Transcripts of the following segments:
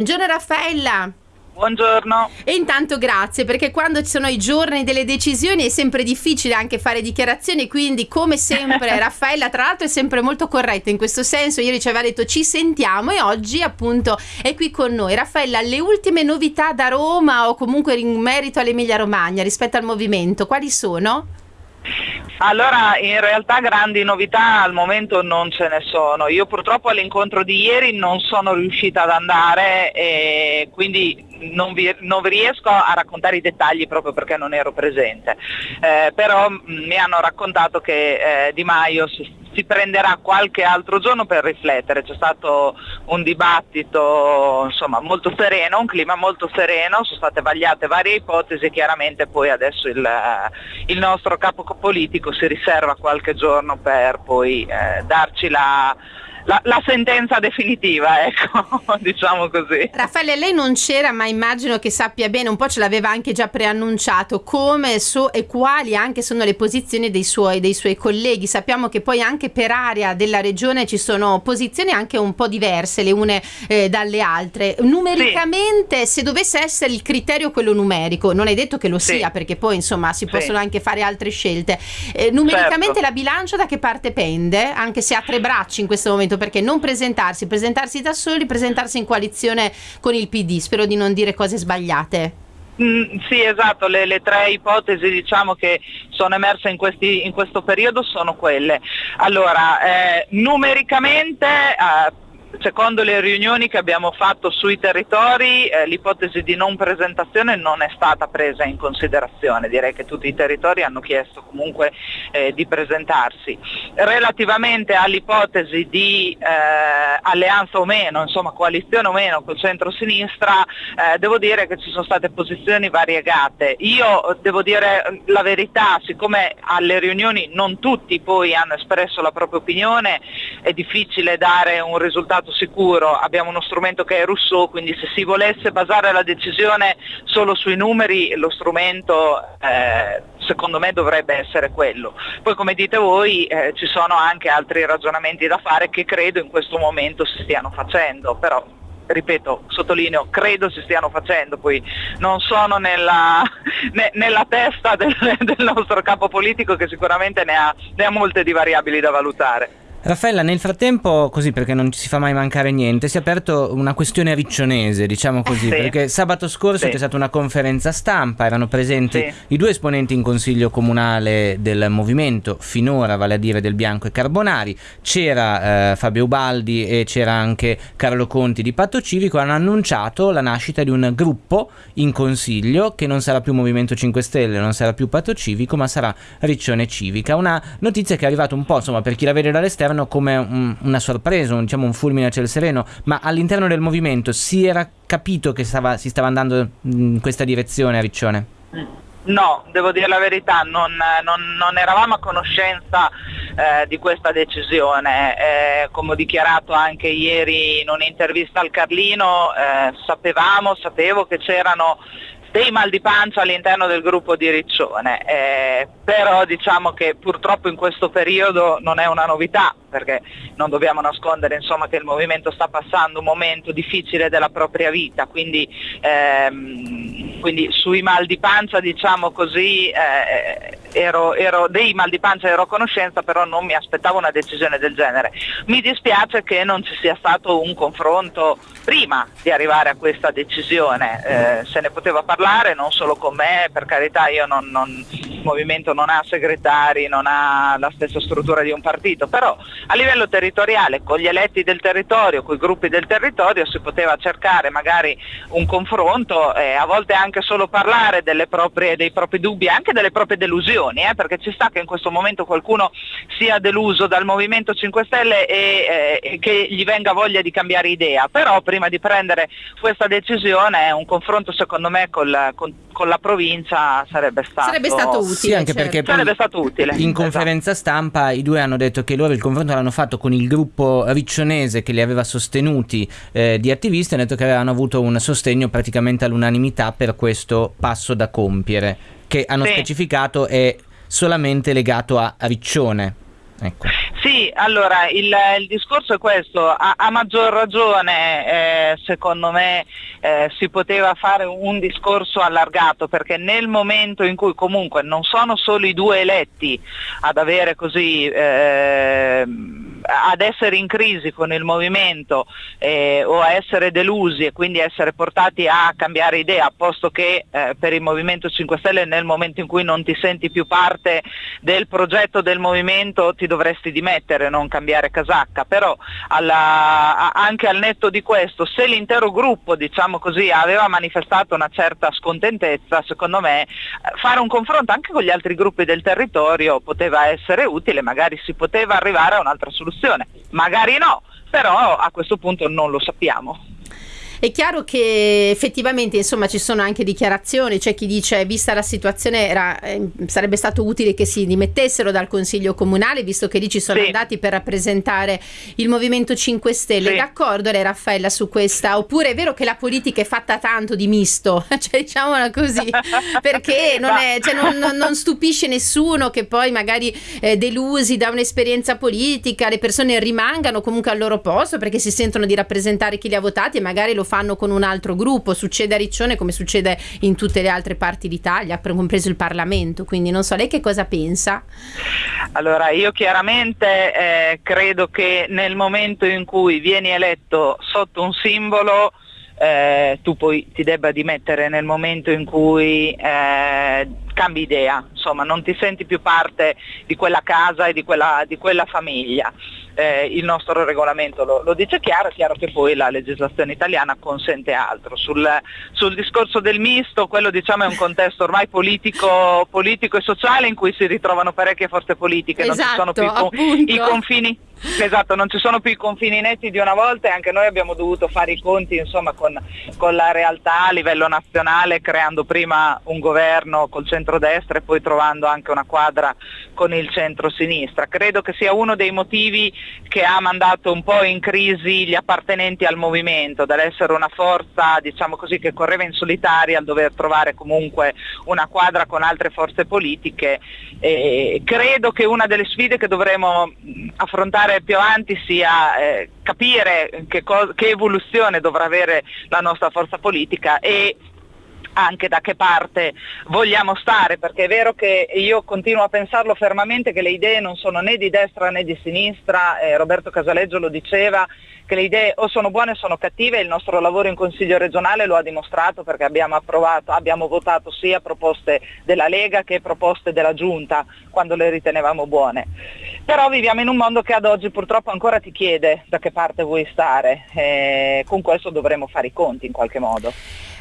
Buongiorno Raffaella. Buongiorno. E intanto grazie perché quando ci sono i giorni delle decisioni è sempre difficile anche fare dichiarazioni, quindi come sempre Raffaella tra l'altro è sempre molto corretta in questo senso, ieri ci aveva detto ci sentiamo e oggi appunto è qui con noi. Raffaella, le ultime novità da Roma o comunque in merito all'Emilia Romagna rispetto al movimento, quali sono? Allora, in realtà grandi novità al momento non ce ne sono. Io purtroppo all'incontro di ieri non sono riuscita ad andare e quindi non vi, non vi, riesco a raccontare i dettagli proprio perché non ero presente, eh, però mh, mi hanno raccontato che eh, Di Maio si, si, prenderà qualche altro giorno per riflettere, c'è stato un dibattito insomma, molto sereno, un clima molto sereno, sono state vagliate varie ipotesi. Chiaramente poi adesso il, il nostro capo politico si riserva qualche giorno per poi eh, darci la la, la, sentenza definitiva, ecco, diciamo così. Raffaele, lei non c'era, ma immagino che sappia bene, un po' ce l'aveva anche già preannunciato, come so, e quali anche sono le posizioni dei suoi, dei suoi colleghi. Sappiamo che poi anche per area della regione ci sono posizioni anche un po' diverse le une eh, dalle altre. Numericamente, sì. se dovesse essere il criterio quello numerico, non è detto che lo sì. sia, perché poi insomma si sì. possono anche fare altre scelte. Eh, numericamente certo. la bilancia da che parte pende, anche se ha tre bracci in questo momento? Perché non presentarsi, presentarsi da soli, presentarsi in coalizione con il PD. Spero di non dire cose sbagliate. Mm, sì, esatto, le, le, tre ipotesi diciamo, che sono emerse in, questi, in, questo periodo sono quelle. Allora, eh, numericamente eh, Secondo le riunioni che abbiamo fatto sui territori eh, l'ipotesi di non presentazione non è stata presa in considerazione, direi che tutti i territori hanno chiesto comunque eh, di presentarsi. Relativamente all'ipotesi di eh, alleanza o meno, insomma coalizione o meno col centro-sinistra, eh, devo dire che ci sono state posizioni variegate. Io devo dire la verità, siccome alle riunioni non tutti poi hanno espresso la propria opinione, è difficile dare un risultato sicuro, abbiamo uno strumento che è Rousseau, quindi se si volesse basare la decisione solo sui numeri lo strumento eh, secondo me dovrebbe essere quello. Poi come dite voi eh, ci sono anche altri ragionamenti da fare che credo in questo momento si stiano facendo, però ripeto, sottolineo, credo si stiano facendo, poi non sono nella, ne, nella testa del, del, nostro capo politico che sicuramente ne ha, ne ha molte di variabili da valutare. Raffaella, nel frattempo, così perché non ci si fa mai mancare niente, si è aperto una questione riccionese, diciamo così, sì. perché sabato scorso sì. c'è stata una conferenza stampa, erano presenti sì. i due esponenti in consiglio comunale del movimento, finora, vale a dire del Bianco e Carbonari, c'era eh, Fabio Ubaldi e c'era anche Carlo Conti di Patto Civico, hanno annunciato la nascita di un gruppo in consiglio che non sarà più Movimento 5 Stelle, non sarà più Patto Civico, ma sarà Riccione Civica, una notizia che è arrivata un po', insomma, per chi la vede dall'esterno, all'esterno come un, una sorpresa, un, diciamo un fulmine a ciel sereno, ma all'interno del movimento si era capito che stava, si stava andando in questa direzione a Riccione? No, devo dire la verità, non, non, non eravamo a conoscenza eh, di questa decisione. Eh, come ho dichiarato anche ieri in un'intervista al Carlino, eh, sapevamo, sapevo che c'erano dei mal di pancia all'interno del gruppo di Riccione, eh, però diciamo che purtroppo in questo periodo non è una novità, perché non dobbiamo nascondere insomma, che il movimento sta passando un momento difficile della propria vita, quindi, ehm, quindi sui mal di pancia diciamo così eh, ero, ero, dei mal di pancia ero a conoscenza, però non mi aspettavo una decisione del genere. Mi dispiace che non ci sia stato un confronto prima di arrivare a questa decisione, eh, se ne poteva parlare non solo con me, per carità io non, non movimento non ha segretari, non ha la stessa struttura di un partito, però a livello territoriale con gli eletti del territorio, con i gruppi del territorio si poteva cercare magari un confronto e a volte anche solo parlare proprie, dei propri dubbi, anche delle proprie delusioni, eh, perché ci sta che in questo momento qualcuno sia deluso dal Movimento 5 Stelle e, eh, che gli venga voglia di cambiare idea, però prima di prendere questa decisione un confronto secondo me col, con, con la provincia sarebbe stato, sarebbe stato utile. Sì, anche certo. perché sarebbe stato utile. In conferenza esatto. stampa i due hanno detto che loro il confronto l'hanno fatto con il gruppo riccionese che li aveva sostenuti eh, di attivisti e hanno detto che avevano avuto un sostegno praticamente all'unanimità per questo passo da compiere, che hanno sì. specificato è solamente legato a Riccione. Ecco. Sì, allora il, il, discorso è questo, a, a maggior ragione eh, secondo me eh, si poteva fare un discorso allargato perché nel momento in cui comunque non sono solo i due eletti ad avere così eh, ad essere in crisi con il movimento eh, o a essere delusi e quindi essere portati a cambiare idea, posto che eh, per il Movimento 5 Stelle nel momento in cui non ti senti più parte del progetto del movimento ti dovresti dimettere, non cambiare casacca, però alla, anche al netto di questo, se l'intero gruppo diciamo così, aveva manifestato una certa scontentezza, secondo me fare un confronto anche con gli altri gruppi del territorio poteva essere utile, magari si poteva arrivare a un'altra soluzione soluzione. Magari no, però a questo punto non lo sappiamo. È chiaro che effettivamente insomma ci sono anche dichiarazioni, c'è chi dice vista la situazione era, eh, sarebbe stato utile che si dimettessero dal Consiglio Comunale visto che lì ci sono sì. andati per rappresentare il Movimento 5 Stelle. Sì. D'accordo lei Raffaella su questa? Oppure è vero che la politica è fatta tanto di misto? cioè diciamola così, perché non, è, cioè, non, non, stupisce nessuno che poi magari eh, delusi da un'esperienza politica le persone rimangano comunque al loro posto perché si sentono di rappresentare chi li ha votati e magari lo fanno con un altro gruppo, succede a Riccione come succede in tutte le altre parti d'Italia, compreso il Parlamento, quindi non so lei che cosa pensa. Allora io chiaramente eh, credo che nel momento in cui vieni eletto sotto un simbolo eh, tu poi ti debba dimettere nel momento in cui eh, cambi idea, insomma non ti senti più parte di quella casa e di quella, di quella famiglia. Eh, il nostro regolamento lo, lo, dice chiaro, è chiaro che poi la legislazione italiana consente altro. Sul, sul discorso del misto, quello diciamo è un contesto ormai politico, politico, e sociale in cui si ritrovano parecchie forze politiche, esatto, non ci sono esatto, più i, i confini Esatto, non ci sono più i confini netti di una volta e anche noi abbiamo dovuto fare i conti insomma, con, con, la realtà a livello nazionale, creando prima un governo col centrodestra e poi trovando anche una quadra con il centro-sinistra. Credo che sia uno dei motivi che ha mandato un po' in crisi gli appartenenti al movimento, dall'essere una forza diciamo così, che correva in solitaria al dover trovare comunque una quadra con altre forze politiche. E credo che una delle sfide che dovremo affrontare più avanti sia eh, capire che, che evoluzione dovrà avere la nostra forza politica e anche da che parte vogliamo stare, perché è vero che io continuo a pensarlo fermamente che le idee non sono né di destra né di sinistra, eh, Roberto Casaleggio lo diceva, che le idee o sono buone o sono cattive, il nostro lavoro in Consiglio regionale lo ha dimostrato perché abbiamo approvato, abbiamo votato sia proposte della Lega che proposte della Giunta quando le ritenevamo buone. Però viviamo in un mondo che ad oggi purtroppo ancora ti chiede da che parte vuoi stare e con questo dovremo fare i conti in qualche modo.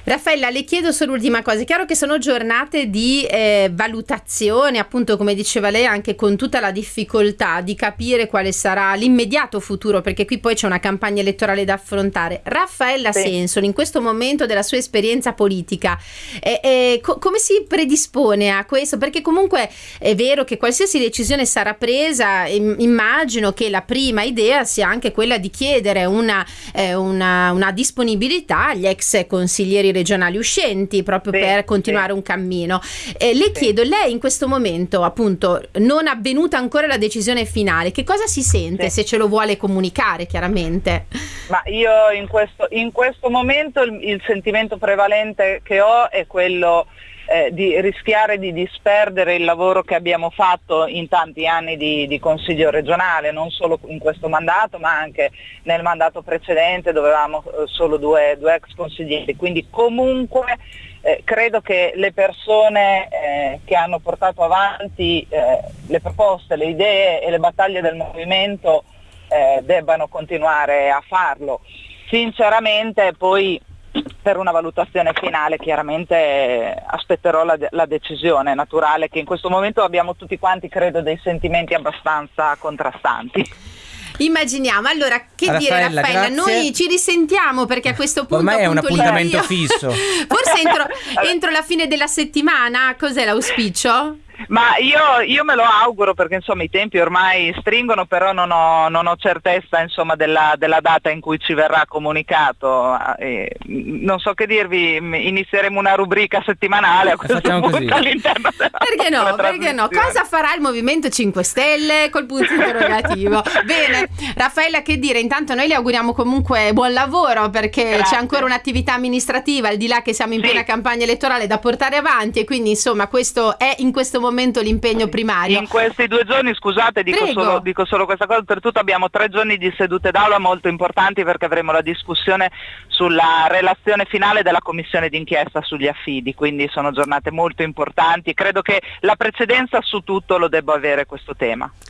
Raffaella, le chiedo solo l'ultima cosa. È chiaro che sono giornate di eh, valutazione, appunto, come diceva lei, anche con tutta la difficoltà di capire quale sarà l'immediato futuro, perché qui poi c'è una campagna elettorale da affrontare. Raffaella sì. Senson, in questo momento della sua esperienza politica, eh, eh, co- come si predispone a questo? Perché comunque è vero che qualsiasi decisione sarà presa, immagino che la prima idea sia anche quella di chiedere una, eh, una, una disponibilità agli ex consiglieri regionali regionali uscenti proprio sì, per continuare sì. un cammino. Eh, le sì. chiedo, lei in questo momento appunto non avvenuta ancora la decisione finale, che cosa si sente se ce lo vuole comunicare chiaramente? Ma io in questo, in questo momento il, il sentimento prevalente che ho è quello eh, di rischiare di disperdere il lavoro che abbiamo fatto in tanti anni di, di, consiglio regionale, non solo in questo mandato ma anche nel mandato precedente dove avevamo eh, solo due, due, ex consiglieri. Quindi comunque eh, credo che le persone eh, che hanno portato avanti eh, le proposte, le idee e le battaglie del movimento eh, debbano continuare a farlo. Sinceramente poi per una valutazione finale chiaramente aspetterò la, la, decisione naturale che in questo momento abbiamo tutti quanti credo dei sentimenti abbastanza contrastanti. Immaginiamo, allora che Raffaella, dire Raffaella, grazie. noi ci risentiamo perché a questo punto ormai è un appuntamento fisso. Forse entro, entro la fine della settimana, cos'è l'auspicio? Ma io, io, me lo auguro perché insomma i tempi ormai stringono, però non ho, non ho certezza insomma, della, della, data in cui ci verrà comunicato. Eh, non so che dirvi, inizieremo una rubrica settimanale a questo punto così. all'interno della Perché no? Perché no? Cosa farà il Movimento 5 Stelle col punto interrogativo? Bene, Raffaella che dire? Intanto noi le auguriamo comunque buon lavoro perché Grazie. c'è ancora un'attività amministrativa al di là che siamo in sì. piena campagna elettorale da portare avanti e quindi insomma questo è in questo momento l'impegno primario. In questi due giorni, scusate, dico solo, dico solo, questa cosa, per tutto abbiamo tre giorni di sedute d'aula molto importanti perché avremo la discussione sulla relazione finale della commissione d'inchiesta sugli affidi, quindi sono giornate molto importanti. Credo che la precedenza su tutto lo debba avere questo tema.